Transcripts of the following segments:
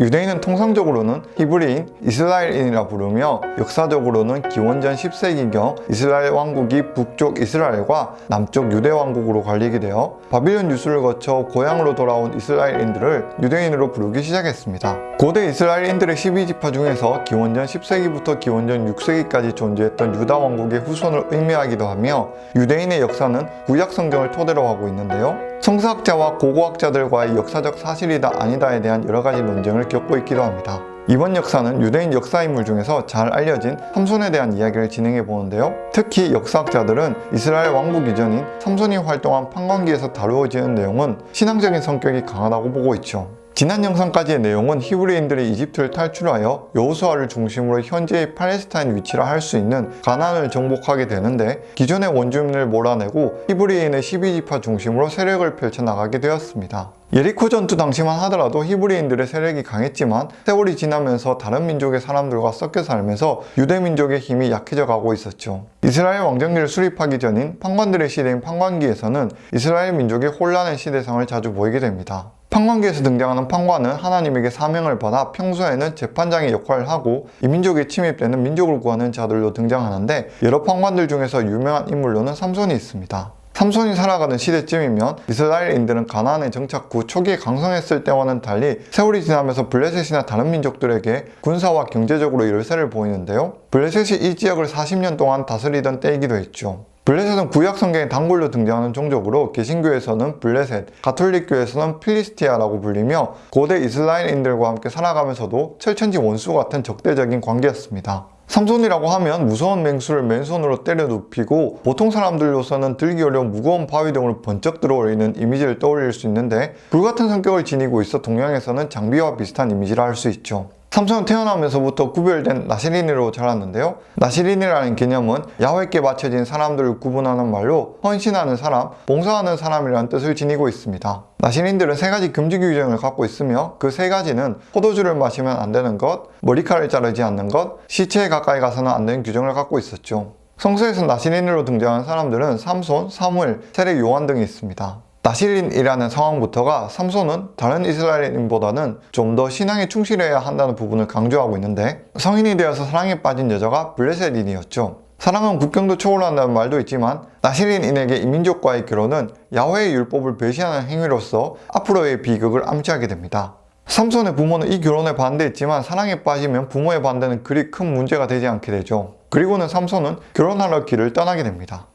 유대인은 통상적으로는 히브리인, 이스라엘인이라 부르며 역사적으로는 기원전 10세기경 이스라엘 왕국이 북쪽 이스라엘과 남쪽 유대 왕국으로 갈리게 되어 바빌론 유수를 거쳐 고향으로 돌아온 이스라엘인들을 유대인으로 부르기 시작했습니다. 고대 이스라엘인들의 12지파 중에서 기원전 10세기부터 기원전 6세기까지 존재했던 유다 왕국의 후손을 의미하기도 하며 유대인의 역사는 구약 성경을 토대로 하고 있는데요. 성사학자와 고고학자들과의 역사적 사실이다 아니다에 대한 여러 가지 논쟁을 겪고 있기도 합니다. 이번 역사는 유대인 역사인물 중에서 잘 알려진 삼손에 대한 이야기를 진행해 보는데요. 특히 역사학자들은 이스라엘 왕국 이전인 삼손이 활동한 판관기에서 다루어지는 내용은 신앙적인 성격이 강하다고 보고 있죠. 지난 영상까지의 내용은 히브리인들이 이집트를 탈출하여 여호수아를 중심으로 현재의 팔레스타인 위치라 할 수 있는 가나안을 정복하게 되는데 기존의 원주민을 몰아내고 히브리인의 12지파 중심으로 세력을 펼쳐나가게 되었습니다. 예리코 전투 당시만 하더라도 히브리인들의 세력이 강했지만 세월이 지나면서 다른 민족의 사람들과 섞여 살면서 유대 민족의 힘이 약해져 가고 있었죠. 이스라엘 왕정기를 수립하기 전인 판관들의 시대인 판관기에서는 이스라엘 민족의 혼란의 시대상을 자주 보이게 됩니다. 판관기에서 등장하는 판관은 하나님에게 사명을 받아 평소에는 재판장의 역할을 하고 이민족에 침입되는 민족을 구하는 자들로 등장하는데 여러 판관들 중에서 유명한 인물로는 삼손이 있습니다. 삼손이 살아가는 시대쯤이면 이스라엘인들은 가나안에 정착 후 초기에 강성했을 때와는 달리 세월이 지나면서 블레셋이나 다른 민족들에게 군사와 경제적으로 열세를 보이는데요. 블레셋이 이 지역을 40년 동안 다스리던 때이기도 했죠. 블레셋은 구약 성경의 단골로 등장하는 종족으로 개신교에서는 블레셋, 가톨릭교에서는 필리스티아라고 불리며 고대 이스라엘인들과 함께 살아가면서도 철천지 원수 같은 적대적인 관계였습니다. 삼손이라고 하면 무서운 맹수를 맨손으로 때려 눕히고 보통 사람들로서는 들기 어려운 무거운 바위 등으로 번쩍 들어올리는 이미지를 떠올릴 수 있는데 불같은 성격을 지니고 있어 동양에서는 장비와 비슷한 이미지라 할 수 있죠. 삼손은 태어나면서부터 구별된 나시린으로 자랐는데요. 나시린이라는 개념은 야훼께 바쳐진 사람들을 구분하는 말로 헌신하는 사람, 봉사하는 사람이라는 뜻을 지니고 있습니다. 나시린들은 세 가지 금지 규정을 갖고 있으며 그 세 가지는 포도주를 마시면 안 되는 것, 머리카락을 자르지 않는 것, 시체에 가까이 가서는 안 되는 규정을 갖고 있었죠. 성서에서 나시린으로 등장한 사람들은 삼손, 사무엘, 세례 요한 등이 있습니다. 나시린이라는 상황부터가 삼손은 다른 이스라엘인보다는 좀 더 신앙에 충실해야 한다는 부분을 강조하고 있는데 성인이 되어서 사랑에 빠진 여자가 블레셋인이었죠. 사랑은 국경도 초월한다는 말도 있지만 나시린인에게 이민족과의 결혼은 야훼의 율법을 배신하는 행위로서 앞으로의 비극을 암시하게 됩니다. 삼손의 부모는 이 결혼에 반대했지만 사랑에 빠지면 부모의 반대는 그리 큰 문제가 되지 않게 되죠. 그리고는 삼손은 결혼하러 길을 떠나게 됩니다.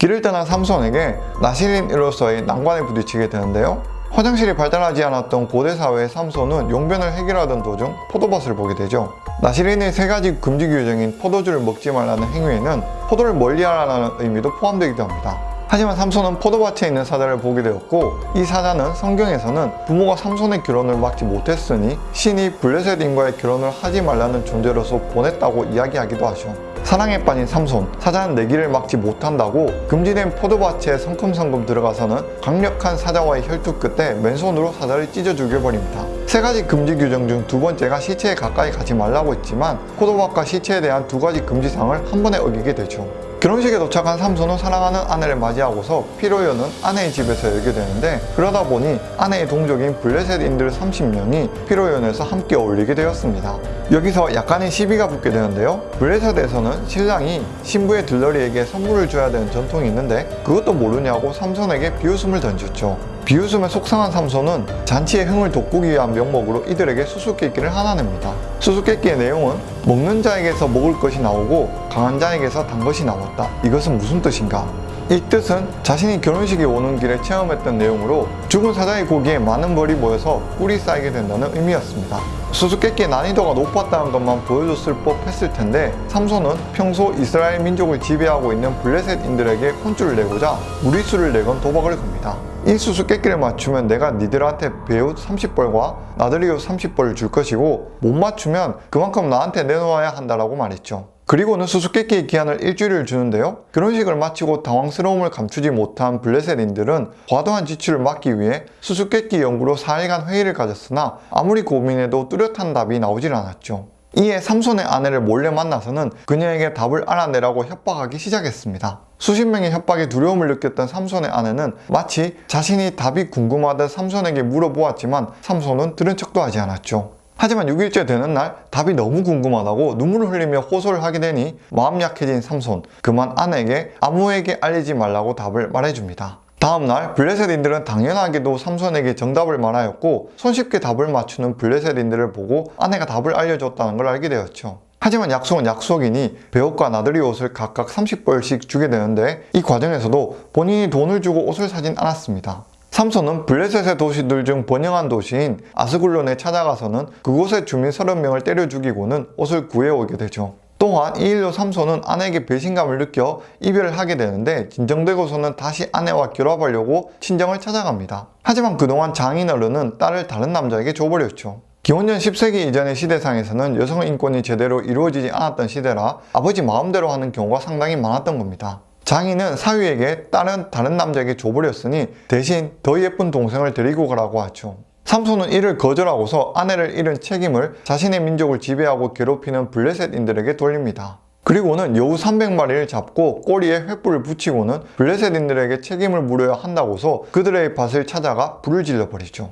길을 떠난 삼손에게 나시린으로서의 난관에 부딪히게 되는데요. 화장실이 발달하지 않았던 고대 사회의 삼손은 용변을 해결하던 도중 포도밭을 보게 되죠. 나시린의 세 가지 금지 규정인 포도주를 먹지 말라는 행위에는 포도를 멀리하라는 의미도 포함되기도 합니다. 하지만 삼손은 포도밭에 있는 사자를 보게 되었고 이 사자는 성경에서는 부모가 삼손의 결혼을 막지 못했으니 신이 블레셋인과의 결혼을 하지 말라는 존재로서 보냈다고 이야기하기도 하죠. 사랑에 빠진 삼손, 사자는 내 길을 막지 못한다고 금지된 포도밭에 성큼성큼 들어가서는 강력한 사자와의 혈투 끝에 맨손으로 사자를 찢어 죽여버립니다. 세 가지 금지 규정 중 두 번째가 시체에 가까이 가지 말라고 했지만 포도밭과 시체에 대한 두 가지 금지사항을 한 번에 어기게 되죠. 결혼식에 도착한 삼손은 사랑하는 아내를 맞이하고서 피로연은 아내의 집에서 열게 되는데 그러다 보니 아내의 동족인 블레셋인들 30명이 피로연에서 함께 어울리게 되었습니다. 여기서 약간의 시비가 붙게 되는데요. 블레셋에서는 신랑이 신부의 들러리에게 선물을 줘야 되는 전통이 있는데 그것도 모르냐고 삼손에게 비웃음을 던졌죠. 비웃음에 속상한 삼손은 잔치의 흥을 돋구기 위한 명목으로 이들에게 수수께끼를 하나 냅니다. 수수께끼의 내용은 먹는 자에게서 먹을 것이 나오고 강한 자에게서 단 것이 나왔다. 이것은 무슨 뜻인가? 이 뜻은 자신이 결혼식에 오는 길에 체험했던 내용으로 죽은 사자의 고기에 많은 벌이 모여서 꿀이 쌓이게 된다는 의미였습니다. 수수께끼의 난이도가 높았다는 것만 보여줬을 법했을 텐데 삼손은 평소 이스라엘 민족을 지배하고 있는 블레셋인들에게 혼쭐을 내고자 무리수를 내건 도박을 겁니다. 이 수수께끼를 맞추면 내가 니들한테 배옷 30벌과 나들이 옷 30벌을 줄 것이고 못 맞추면 그만큼 나한테 내놓아야 한다라고 말했죠. 그리고는 수수께끼의 기한을 일주일을 주는데요. 결혼식을 마치고 당황스러움을 감추지 못한 블레셋인들은 과도한 지출을 막기 위해 수수께끼 연구로 4일간 회의를 가졌으나 아무리 고민해도 뚜렷한 답이 나오질 않았죠. 이에 삼손의 아내를 몰래 만나서는 그녀에게 답을 알아내라고 협박하기 시작했습니다. 수십 명의 협박에 두려움을 느꼈던 삼손의 아내는 마치 자신이 답이 궁금하다 삼손에게 물어보았지만 삼손은 들은 척도 하지 않았죠. 하지만 6일째 되는 날 답이 너무 궁금하다고 눈물을 흘리며 호소를 하게 되니 마음 약해진 삼손 그만 아내에게 아무에게 알리지 말라고 답을 말해줍니다. 다음날 블레셋인들은 당연하게도 삼손에게 정답을 말하였고 손쉽게 답을 맞추는 블레셋인들을 보고 아내가 답을 알려줬다는 걸 알게 되었죠. 하지만 약속은 약속이니 배옷과 나들이 옷을 각각 30벌씩 주게 되는데 이 과정에서도 본인이 돈을 주고 옷을 사진 않았습니다. 삼손은 블레셋의 도시들 중 번영한 도시인 아스굴론에 찾아가서는 그곳의 주민 30명을 때려 죽이고는 옷을 구해오게 되죠. 또한 이 일로 삼손은 아내에게 배신감을 느껴 이별을 하게 되는데 진정되고서는 다시 아내와 결합하려고 친정을 찾아갑니다. 하지만 그동안 장인어른은 딸을 다른 남자에게 줘버렸죠. 기원전 10세기 이전의 시대상에서는 여성 인권이 제대로 이루어지지 않았던 시대라 아버지 마음대로 하는 경우가 상당히 많았던 겁니다. 장인은 사위에게 딸은 다른 남자에게 줘버렸으니 대신 더 예쁜 동생을 데리고 가라고 하죠. 삼손은 이를 거절하고서 아내를 잃은 책임을 자신의 민족을 지배하고 괴롭히는 블레셋인들에게 돌립니다. 그리고는 여우 300마리를 잡고 꼬리에 횃불을 붙이고는 블레셋인들에게 책임을 물어야 한다고서 그들의 밭을 찾아가 불을 질러버리죠.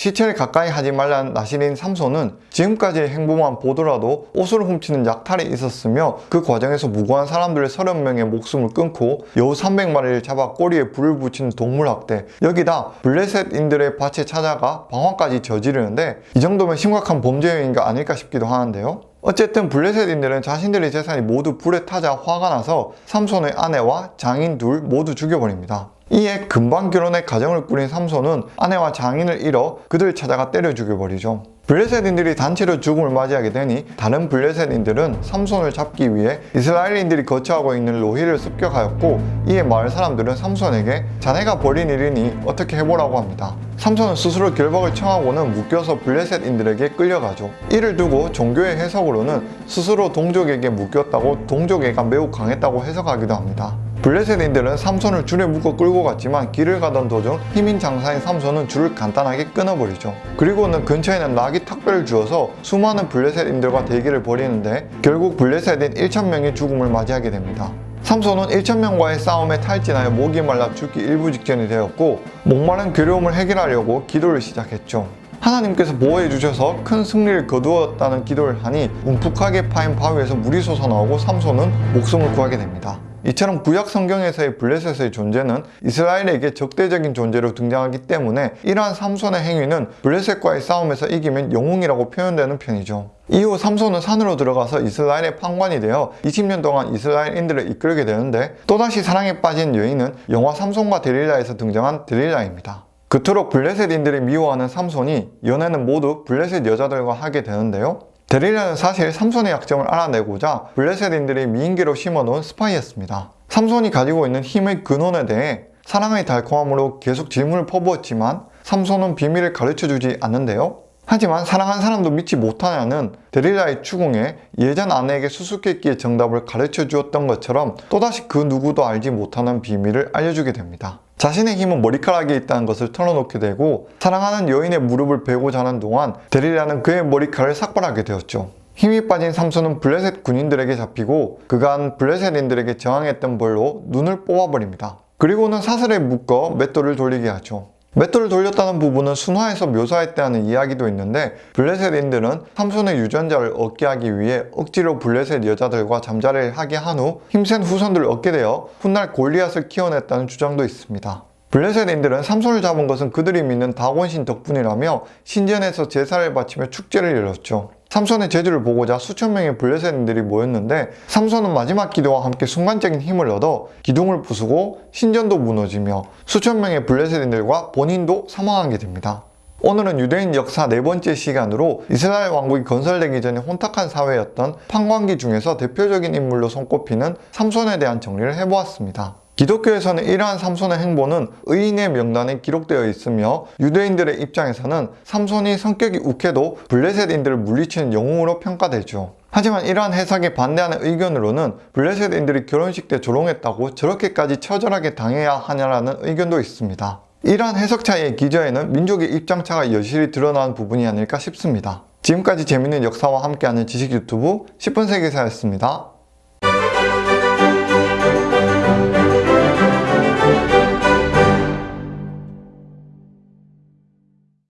시체를 가까이 하지 말라는 나시린 삼손은 지금까지의 행보만 보더라도 옷을 훔치는 약탈이 있었으며 그 과정에서 무고한 사람들 30명의 목숨을 끊고 여우 300마리를 잡아 꼬리에 불을 붙이는 동물학대 여기다 블레셋인들의 밭에 찾아가 방화까지 저지르는데 이 정도면 심각한 범죄 행위가 아닐까 싶기도 하는데요. 어쨌든 블레셋인들은 자신들의 재산이 모두 불에 타자 화가 나서 삼손의 아내와 장인 둘 모두 죽여버립니다. 이에 금방 결혼해 가정을 꾸린 삼손은 아내와 장인을 잃어 그들 찾아가 때려 죽여버리죠. 블레셋인들이 단체로 죽음을 맞이하게 되니 다른 블레셋인들은 삼손을 잡기 위해 이스라엘인들이 거처하고 있는 로히를 습격하였고 이에 마을 사람들은 삼손에게 자네가 벌인 일이니 어떻게 해보라고 합니다. 삼손은 스스로 결박을 청하고는 묶여서 블레셋인들에게 끌려가죠. 이를 두고 종교의 해석으로는 스스로 동족에게 묶였다고 동족애가 매우 강했다고 해석하기도 합니다. 블레셋인들은 삼손을 줄에 묶어 끌고 갔지만 길을 가던 도중 힘인 장사인 삼손은 줄을 간단하게 끊어버리죠. 그리고는 근처에는 낙이 탁배를 주어서 수많은 블레셋인들과 대기를 벌이는데 결국 블레셋인 1천명의 죽음을 맞이하게 됩니다. 삼손은 1천명과의 싸움에 탈진하여 목이 말라 죽기 일부 직전이 되었고 목마른 괴로움을 해결하려고 기도를 시작했죠. 하나님께서 보호해 주셔서 큰 승리를 거두었다는 기도를 하니 움푹하게 파인 바위에서 물이 솟아나오고 삼손은 목숨을 구하게 됩니다. 이처럼 구약 성경에서의 블레셋의 존재는 이스라엘에게 적대적인 존재로 등장하기 때문에 이러한 삼손의 행위는 블레셋과의 싸움에서 이기면 영웅이라고 표현되는 편이죠. 이후 삼손은 산으로 들어가서 이스라엘의 판관이 되어 20년 동안 이스라엘인들을 이끌게 되는데 또다시 사랑에 빠진 여인은 영화 삼손과 데릴라에서 등장한 데릴라입니다. 그토록 블레셋인들이 미워하는 삼손이 연애는 모두 블레셋 여자들과 하게 되는데요. 데릴라는 사실 삼손의 약점을 알아내고자 블레셋인들이 미인계로 심어놓은 스파이였습니다. 삼손이 가지고 있는 힘의 근원에 대해 사랑의 달콤함으로 계속 질문을 퍼부었지만 삼손은 비밀을 가르쳐주지 않는데요. 하지만 사랑한 사람도 믿지 못하냐는 데릴라의 추궁에 예전 아내에게 수수께끼의 정답을 가르쳐 주었던 것처럼 또다시 그 누구도 알지 못하는 비밀을 알려주게 됩니다. 자신의 힘은 머리카락에 있다는 것을 털어놓게 되고 사랑하는 여인의 무릎을 베고 자는 동안 데릴라는 그의 머리카락을 삭발하게 되었죠. 힘이 빠진 삼손은 블레셋 군인들에게 잡히고 그간 블레셋인들에게 저항했던 벌로 눈을 뽑아버립니다. 그리고는 사슬에 묶어 맷돌을 돌리게 하죠. 맷돌을 돌렸다는 부분은 순화해서 묘사했다는 이야기도 있는데 블레셋인들은 삼손의 유전자를 얻게 하기 위해 억지로 블레셋 여자들과 잠자리를 하게 한 후 힘센 후손들을 얻게 되어 훗날 골리앗을 키워냈다는 주장도 있습니다. 블레셋인들은 삼손을 잡은 것은 그들이 믿는 다곤신 덕분이라며 신전에서 제사를 바치며 축제를 열었죠. 삼손의 재주를 보고자 수천 명의 블레셋인들이 모였는데 삼손은 마지막 기도와 함께 순간적인 힘을 얻어 기둥을 부수고 신전도 무너지며 수천 명의 블레셋인들과 본인도 사망하게 됩니다. 오늘은 유대인 역사 네 번째 시간으로 이스라엘 왕국이 건설되기 전에 혼탁한 사회였던 판관기 중에서 대표적인 인물로 손꼽히는 삼손에 대한 정리를 해보았습니다. 기독교에서는 이러한 삼손의 행보는 의인의 명단에 기록되어 있으며 유대인들의 입장에서는 삼손이 성격이 욱해도 블레셋인들을 물리치는 영웅으로 평가되죠. 하지만 이러한 해석에 반대하는 의견으로는 블레셋인들이 결혼식 때 조롱했다고 저렇게까지 처절하게 당해야 하냐라는 의견도 있습니다. 이러한 해석 차이의 기저에는 민족의 입장차가 여실히 드러나는 부분이 아닐까 싶습니다. 지금까지 재밌는 역사와 함께하는 지식 유튜브 10분 세계사였습니다.